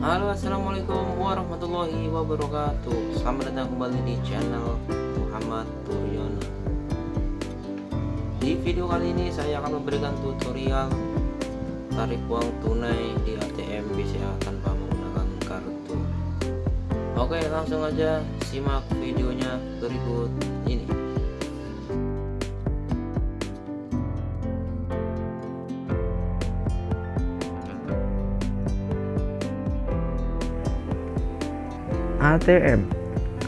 Halo assalamualaikum warahmatullahi wabarakatuh. Selamat datang kembali di channel Muhammad Turyono Di video kali ini saya akan memberikan tutorial Tarik uang tunai di ATM BCA tanpa menggunakan kartu. Oke langsung aja simak videonya berikut ini ATM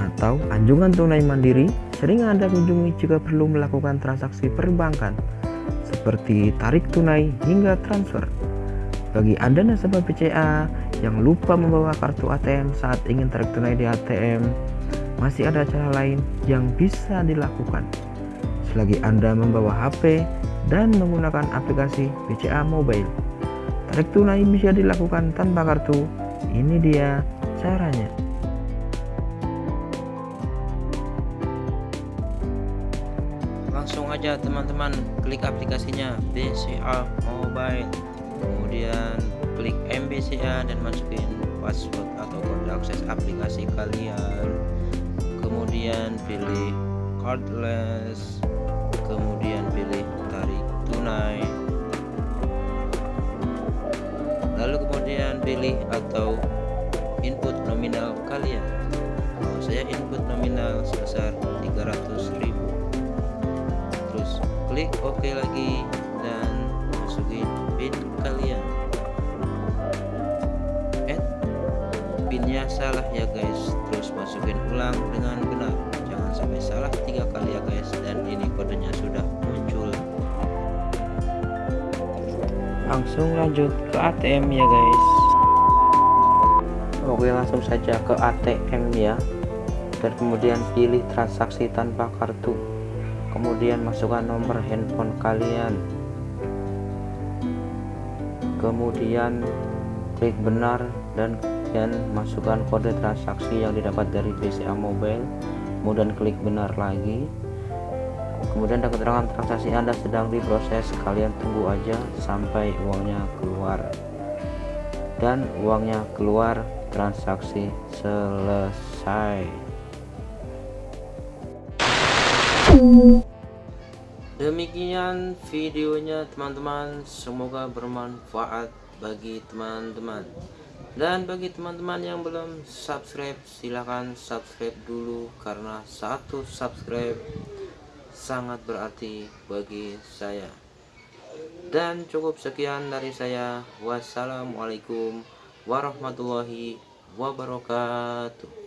atau anjungan tunai mandiri sering Anda kunjungi jika perlu melakukan transaksi perbankan seperti tarik tunai hingga transfer. Bagi Anda nasabah BCA yang lupa membawa kartu ATM saat ingin tarik tunai di ATM, masih ada cara lain yang bisa dilakukan. Selagi Anda membawa HP dan menggunakan aplikasi BCA Mobile, tarik tunai bisa dilakukan tanpa kartu. Ini dia caranya. Langsung aja teman-teman. Klik aplikasinya BCA Mobile. Kemudian klik MBCA dan masukin password atau kode akses aplikasi kalian. Kemudian pilih cardless. Kemudian pilih tarik tunai. Lalu kemudian pilih atau input nominal kalian. Kalau saya input nominal sebesar 300.000 klik OK lagi. Dan masukin pin kalian. Eh pinnya salah ya guys. Terus masukin ulang dengan benar. Jangan sampai salah tiga kali ya guys. Dan ini kodenya sudah muncul. Langsung lanjut ke ATM ya guys. Oke langsung saja ke ATM ya. Dan kemudian pilih transaksi tanpa kartu kemudian masukkan nomor handphone kalian. Kemudian klik benar dan kemudian masukkan kode transaksi yang didapat dari BCA Mobile. Kemudian klik benar lagi. Kemudian ada keterangan transaksi Anda sedang diproses. Kalian tunggu aja sampai uangnya keluar. Dan uangnya keluar transaksi selesai Demikian videonya teman-teman. Semoga bermanfaat bagi teman-teman. Dan bagi teman-teman yang belum subscribe Silahkan subscribe dulu. Karena satu subscribe Sangat berarti bagi saya. Dan cukup sekian dari saya. Wassalamualaikum warahmatullahi wabarakatuh